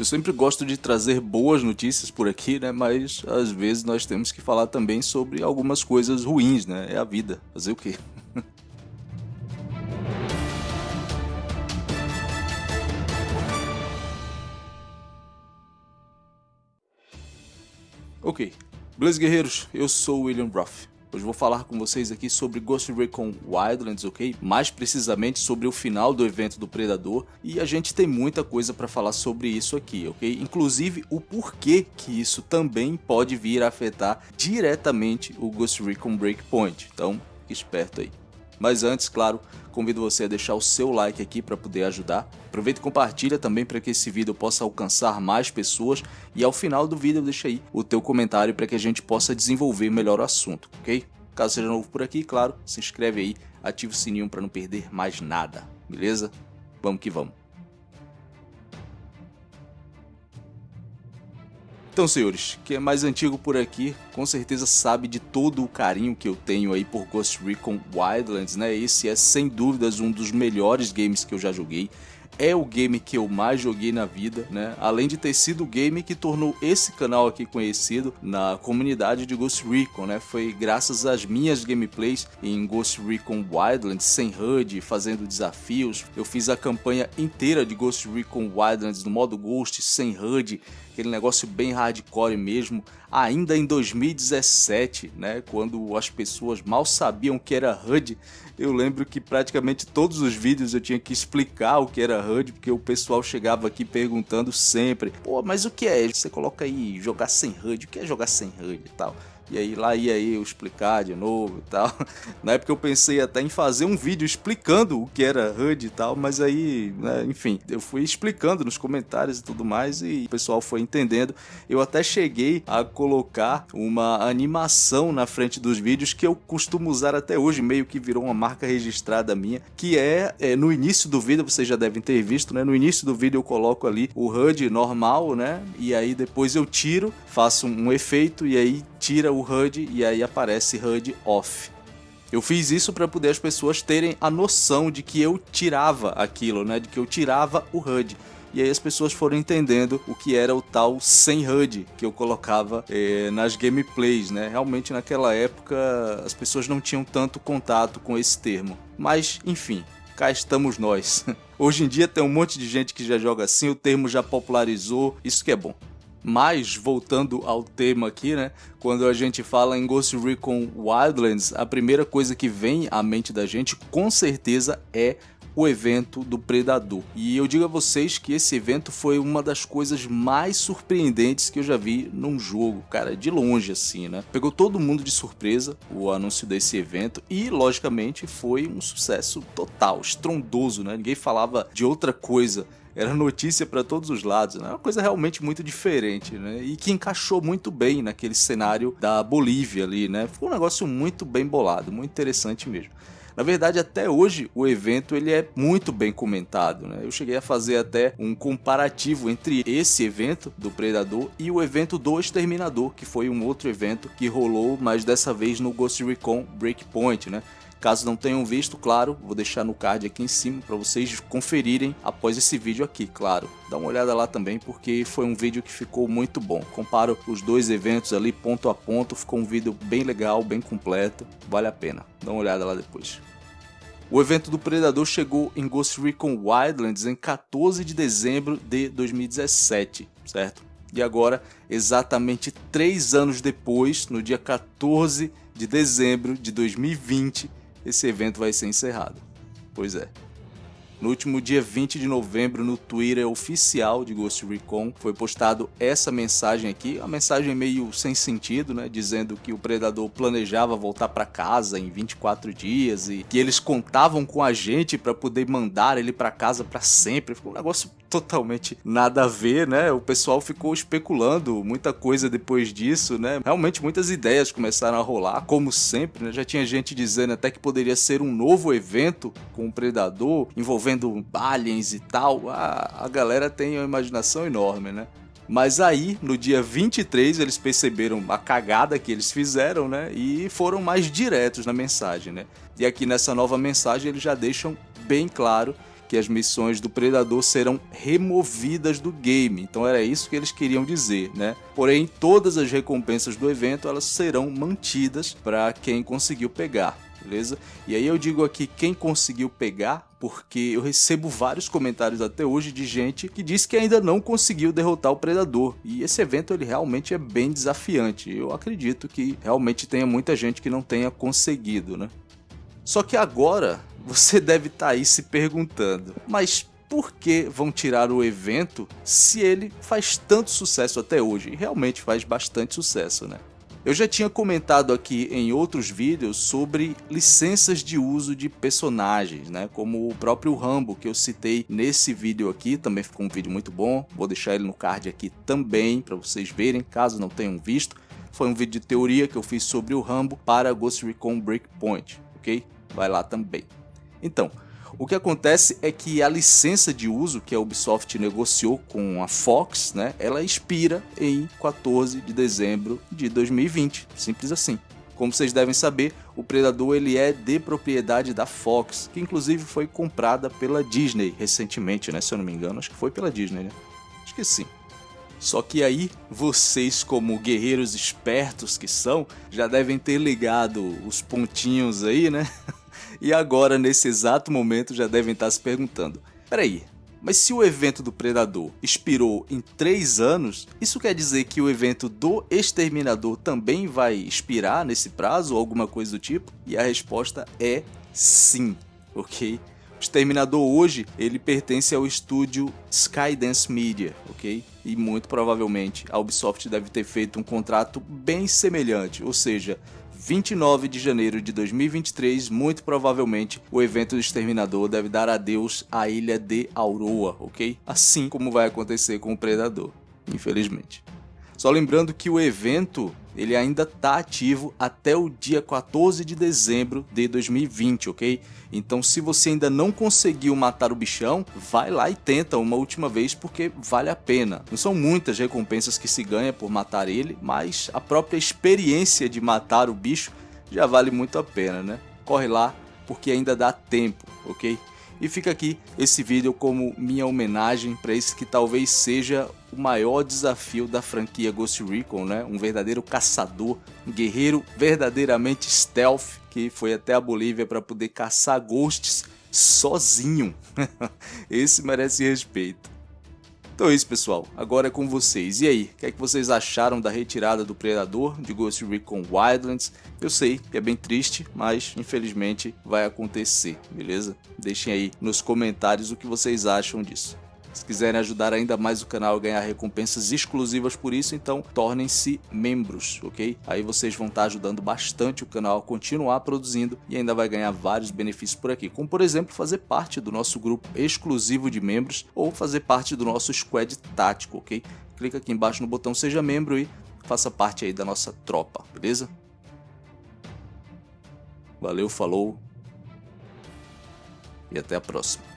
Eu sempre gosto de trazer boas notícias por aqui, né? Mas às vezes nós temos que falar também sobre algumas coisas ruins, né? É a vida. Fazer o quê? ok. Beleza, guerreiros? Eu sou o William Ruff. Hoje vou falar com vocês aqui sobre Ghost Recon Wildlands, ok? Mais precisamente sobre o final do evento do Predador e a gente tem muita coisa para falar sobre isso aqui, ok? Inclusive o porquê que isso também pode vir a afetar diretamente o Ghost Recon Breakpoint, então fique esperto aí. Mas antes, claro, convido você a deixar o seu like aqui para poder ajudar. Aproveita e compartilha também para que esse vídeo possa alcançar mais pessoas e ao final do vídeo deixa aí o teu comentário para que a gente possa desenvolver melhor o assunto, ok? Caso seja novo por aqui, claro, se inscreve aí, ativa o sininho para não perder mais nada, beleza? Vamos que vamos. Então, senhores, quem é mais antigo por aqui, com certeza sabe de todo o carinho que eu tenho aí por Ghost Recon Wildlands, né? Esse é sem dúvidas um dos melhores games que eu já joguei é o game que eu mais joguei na vida, né? Além de ter sido o game que tornou esse canal aqui conhecido na comunidade de Ghost Recon, né? Foi graças às minhas gameplays em Ghost Recon Wildlands sem HUD, fazendo desafios. Eu fiz a campanha inteira de Ghost Recon Wildlands no modo Ghost sem HUD, aquele negócio bem hardcore mesmo, ainda em 2017, né, quando as pessoas mal sabiam o que era HUD, eu lembro que praticamente todos os vídeos eu tinha que explicar o que era HUD, porque o pessoal chegava aqui perguntando sempre, pô, mas o que é? Você coloca aí jogar sem HUD, o que é jogar sem HUD e tal? E aí lá ia eu explicar de novo e tal. Na época eu pensei até em fazer um vídeo explicando o que era HUD e tal, mas aí, né, enfim, eu fui explicando nos comentários e tudo mais e o pessoal foi entendendo. Eu até cheguei a colocar uma animação na frente dos vídeos que eu costumo usar até hoje, meio que virou uma marca registrada minha, que é, é no início do vídeo, vocês já devem ter visto, né? No início do vídeo eu coloco ali o HUD normal, né? E aí depois eu tiro, faço um efeito e aí tira o HUD e aí aparece HUD off. Eu fiz isso para poder as pessoas terem a noção de que eu tirava aquilo, né? De que eu tirava o HUD. E aí as pessoas foram entendendo o que era o tal sem HUD que eu colocava eh, nas gameplays, né? Realmente naquela época as pessoas não tinham tanto contato com esse termo. Mas, enfim, cá estamos nós. Hoje em dia tem um monte de gente que já joga assim, o termo já popularizou, isso que é bom. Mas, voltando ao tema aqui, né? Quando a gente fala em Ghost Recon Wildlands, a primeira coisa que vem à mente da gente, com certeza, é o evento do Predador. E eu digo a vocês que esse evento foi uma das coisas mais surpreendentes que eu já vi num jogo, cara, de longe assim, né? Pegou todo mundo de surpresa o anúncio desse evento e, logicamente, foi um sucesso total, estrondoso, né? Ninguém falava de outra coisa era notícia para todos os lados, né? Uma coisa realmente muito diferente, né? E que encaixou muito bem naquele cenário da Bolívia ali, né? Foi um negócio muito bem bolado, muito interessante mesmo. Na verdade, até hoje, o evento ele é muito bem comentado. Né? Eu cheguei a fazer até um comparativo entre esse evento do Predador e o evento do Exterminador, que foi um outro evento que rolou, mas dessa vez no Ghost Recon Breakpoint. Né? Caso não tenham visto, claro, vou deixar no card aqui em cima para vocês conferirem após esse vídeo aqui, claro. Dá uma olhada lá também porque foi um vídeo que ficou muito bom. Comparo os dois eventos ali ponto a ponto, ficou um vídeo bem legal, bem completo, vale a pena. Dá uma olhada lá depois. O evento do Predador chegou em Ghost Recon Wildlands em 14 de dezembro de 2017, certo? E agora, exatamente 3 anos depois, no dia 14 de dezembro de 2020, esse evento vai ser encerrado. Pois é. No último dia 20 de novembro, no Twitter oficial de Ghost Recon, foi postado essa mensagem aqui, uma mensagem meio sem sentido, né, dizendo que o predador planejava voltar para casa em 24 dias e que eles contavam com a gente para poder mandar ele para casa para sempre. Ficou um negócio totalmente nada a ver, né? O pessoal ficou especulando muita coisa depois disso, né? Realmente muitas ideias começaram a rolar, como sempre, né? Já tinha gente dizendo até que poderia ser um novo evento com o Predador, envolvendo aliens e tal. a galera tem uma imaginação enorme, né? Mas aí, no dia 23, eles perceberam a cagada que eles fizeram, né? E foram mais diretos na mensagem, né? E aqui nessa nova mensagem eles já deixam bem claro que as missões do Predador serão removidas do game. Então era isso que eles queriam dizer, né? Porém, todas as recompensas do evento elas serão mantidas para quem conseguiu pegar beleza? E aí eu digo aqui quem conseguiu pegar, porque eu recebo vários comentários até hoje de gente que diz que ainda não conseguiu derrotar o Predador. E esse evento ele realmente é bem desafiante. Eu acredito que realmente tenha muita gente que não tenha conseguido, né? Só que agora você deve estar tá aí se perguntando, mas por que vão tirar o evento se ele faz tanto sucesso até hoje? E realmente faz bastante sucesso, né? Eu já tinha comentado aqui em outros vídeos sobre licenças de uso de personagens, né? Como o próprio Rambo que eu citei nesse vídeo aqui, também ficou um vídeo muito bom. Vou deixar ele no card aqui também para vocês verem, caso não tenham visto. Foi um vídeo de teoria que eu fiz sobre o Rambo para Ghost Recon Breakpoint, ok? Vai lá também. Então, o que acontece é que a licença de uso que a Ubisoft negociou com a Fox, né, ela expira em 14 de dezembro de 2020, simples assim. Como vocês devem saber, o Predador ele é de propriedade da Fox, que inclusive foi comprada pela Disney recentemente, né? Se eu não me engano, acho que foi pela Disney, né? Acho que sim. Só que aí, vocês como guerreiros espertos que são, já devem ter ligado os pontinhos aí, né? E agora, nesse exato momento, já devem estar se perguntando: peraí, mas se o evento do Predador expirou em 3 anos, isso quer dizer que o evento do Exterminador também vai expirar nesse prazo ou alguma coisa do tipo? E a resposta é sim, ok? O Exterminador hoje, ele pertence ao estúdio Skydance Media, ok? E muito provavelmente a Ubisoft deve ter feito um contrato bem semelhante, ou seja, 29 de janeiro de 2023, muito provavelmente o evento do Exterminador deve dar adeus à ilha de Auroa, ok? Assim como vai acontecer com o Predador, infelizmente. Só lembrando que o evento ele ainda está ativo até o dia 14 de dezembro de 2020, ok? Então se você ainda não conseguiu matar o bichão, vai lá e tenta uma última vez porque vale a pena. Não são muitas recompensas que se ganha por matar ele, mas a própria experiência de matar o bicho já vale muito a pena, né? Corre lá porque ainda dá tempo, ok? E fica aqui esse vídeo como minha homenagem para esse que talvez seja o maior desafio da franquia Ghost Recon, né? Um verdadeiro caçador, um guerreiro verdadeiramente stealth que foi até a Bolívia para poder caçar ghosts sozinho. esse merece respeito. Então é isso, pessoal. Agora é com vocês. E aí, o que, é que vocês acharam da retirada do Predador de Ghost Recon Wildlands? Eu sei que é bem triste, mas infelizmente vai acontecer, beleza? Deixem aí nos comentários o que vocês acham disso. Se quiserem ajudar ainda mais o canal a ganhar recompensas exclusivas por isso, então tornem-se membros, ok? Aí vocês vão estar ajudando bastante o canal a continuar produzindo e ainda vai ganhar vários benefícios por aqui, como por exemplo fazer parte do nosso grupo exclusivo de membros ou fazer parte do nosso squad tático, ok? Clica aqui embaixo no botão seja membro e faça parte aí da nossa tropa, beleza? Valeu, falou e até a próxima.